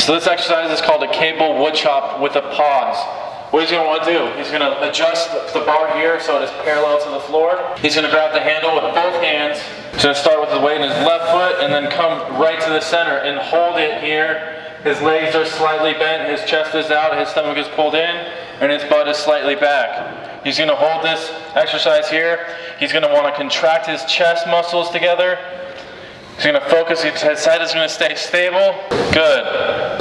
So this exercise is called a cable wood chop with a pause. What he's gonna wanna do, he's gonna adjust the bar here so it is parallel to the floor. He's gonna grab the handle with both hands. He's gonna start with the weight in his left foot and then come right to the center and hold it here. His legs are slightly bent, his chest is out, his stomach is pulled in, and his butt is slightly back. He's gonna hold this exercise here. He's gonna wanna contract his chest muscles together. He's gonna focus, his head is gonna stay stable. Good.